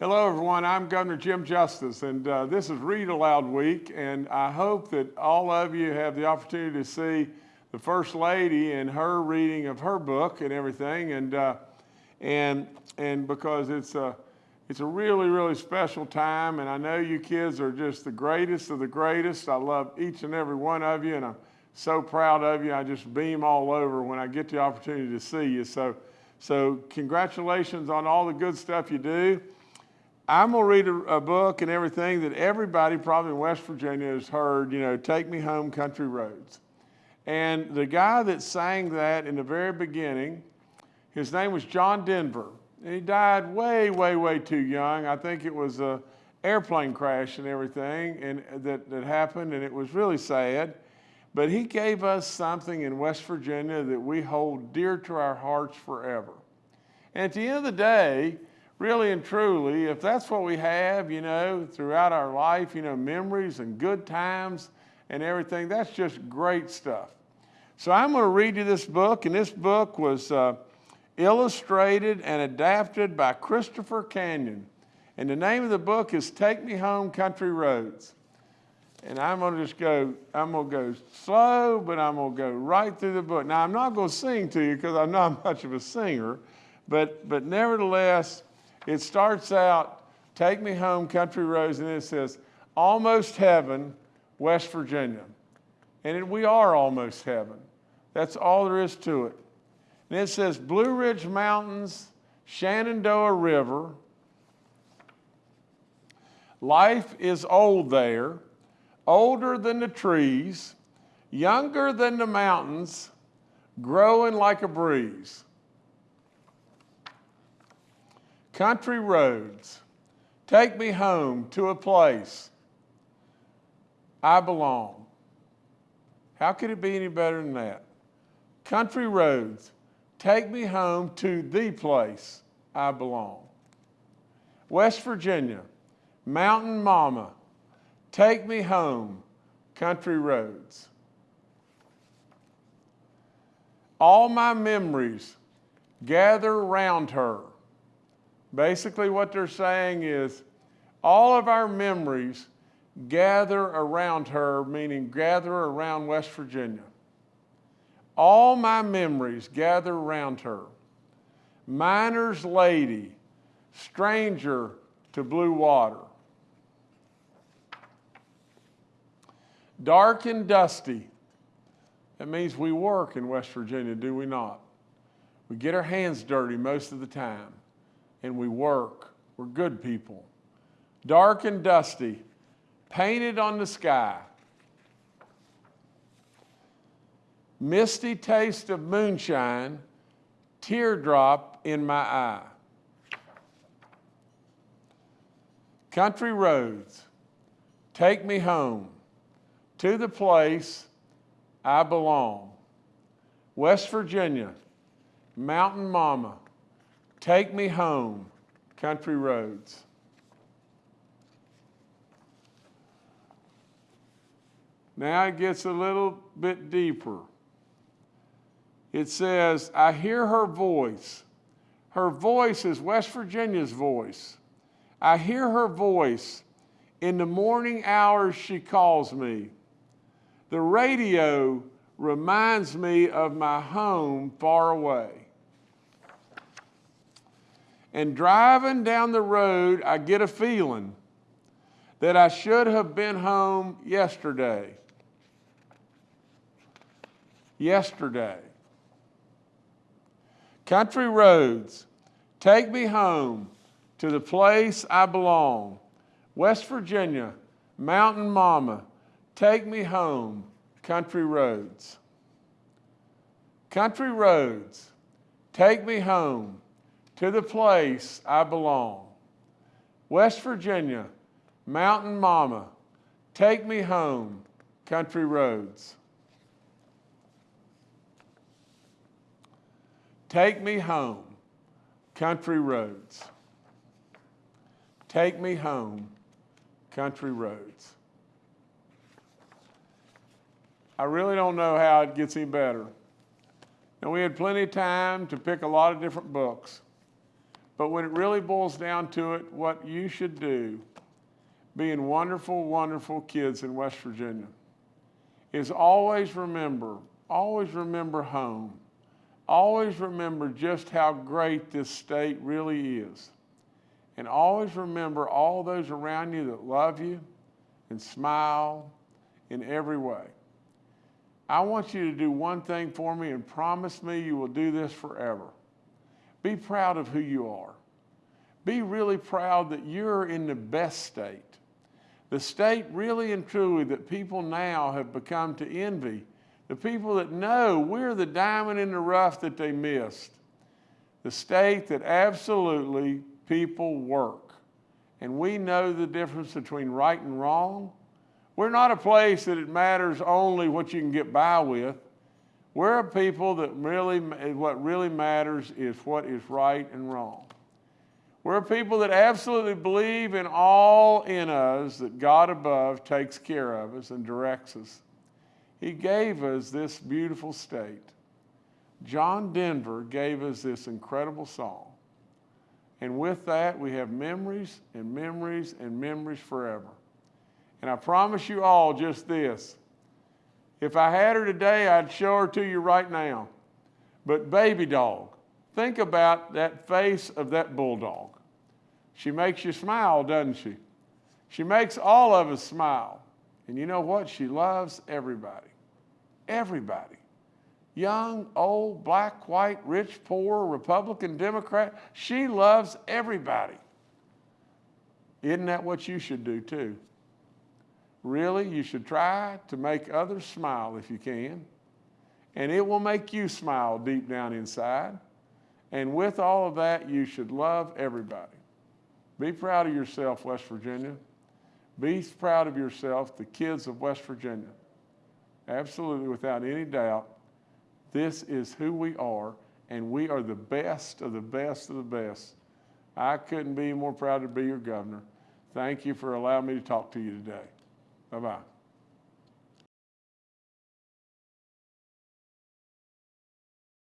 Hello, everyone. I'm Governor Jim Justice, and uh, this is Read Aloud Week, and I hope that all of you have the opportunity to see the First Lady and her reading of her book and everything, and uh, and and because it's a it's a really really special time, and I know you kids are just the greatest of the greatest. I love each and every one of you, and I'm so proud of you. I just beam all over when I get the opportunity to see you. So. So congratulations on all the good stuff you do. I'm gonna read a, a, book and everything that everybody probably in West Virginia has heard, you know, Take Me Home Country Roads. And the guy that sang that in the very beginning, his name was John Denver. And he died way, way, way too young. I think it was a airplane crash and everything and that, that happened and it was really sad. But he gave us something in West Virginia that we hold dear to our hearts forever. And at the end of the day, really and truly, if that's what we have, you know, throughout our life, you know, memories and good times and everything, that's just great stuff. So I'm going to read you this book, and this book was uh, illustrated and adapted by Christopher Canyon. And the name of the book is Take Me Home Country Roads. And I'm going to just go, I'm going to go slow, but I'm going to go right through the book. Now, I'm not going to sing to you because I'm not much of a singer, but, but nevertheless, it starts out, Take Me Home, Country Roads, and it says, Almost Heaven, West Virginia. And it, we are almost heaven. That's all there is to it. And it says, Blue Ridge Mountains, Shenandoah River. Life is old there older than the trees, younger than the mountains, growing like a breeze. Country roads, take me home to a place I belong. How could it be any better than that? Country roads, take me home to the place I belong. West Virginia, Mountain Mama, Take me home, country roads. All my memories gather around her. Basically, what they're saying is all of our memories gather around her, meaning gather around West Virginia. All my memories gather around her. Miner's lady, stranger to blue water. Dark and dusty. That means we work in West Virginia, do we not? We get our hands dirty most of the time, and we work. We're good people. Dark and dusty, painted on the sky. Misty taste of moonshine, teardrop in my eye. Country roads, take me home to the place I belong. West Virginia, Mountain Mama, take me home, country roads. Now it gets a little bit deeper. It says, I hear her voice. Her voice is West Virginia's voice. I hear her voice. In the morning hours, she calls me. The radio reminds me of my home far away. And driving down the road, I get a feeling that I should have been home yesterday. Yesterday. Country roads, take me home to the place I belong. West Virginia, Mountain Mama, Take me home, country roads. Country roads, take me home to the place I belong. West Virginia, Mountain Mama, take me home, country roads. Take me home, country roads. Take me home, country roads. I really don't know how it gets any better. And we had plenty of time to pick a lot of different books. But when it really boils down to it, what you should do, being wonderful, wonderful kids in West Virginia, is always remember, always remember home. Always remember just how great this state really is. And always remember all those around you that love you and smile in every way. I want you to do one thing for me and promise me you will do this forever. Be proud of who you are. Be really proud that you're in the best state. The state really and truly that people now have become to envy. The people that know we're the diamond in the rough that they missed. The state that absolutely people work. And we know the difference between right and wrong. We're not a place that it matters only what you can get by with. We're a people that really, what really matters is what is right and wrong. We're a people that absolutely believe in all in us that God above takes care of us and directs us. He gave us this beautiful state. John Denver gave us this incredible song. And with that, we have memories and memories and memories forever. And I promise you all just this. If I had her today, I'd show her to you right now. But baby dog, think about that face of that bulldog. She makes you smile, doesn't she? She makes all of us smile. And you know what? She loves everybody. Everybody. Young, old, black, white, rich, poor, Republican, Democrat. She loves everybody. Isn't that what you should do too? Really, you should try to make others smile if you can. And it will make you smile deep down inside. And with all of that, you should love everybody. Be proud of yourself, West Virginia. Be proud of yourself, the kids of West Virginia. Absolutely, without any doubt, this is who we are, and we are the best of the best of the best. I couldn't be more proud to be your governor. Thank you for allowing me to talk to you today. Bye bye.